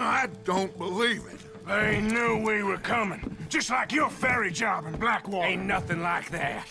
I don't believe it. They knew we were coming, just like your ferry job in Blackwater. Ain't nothing like that.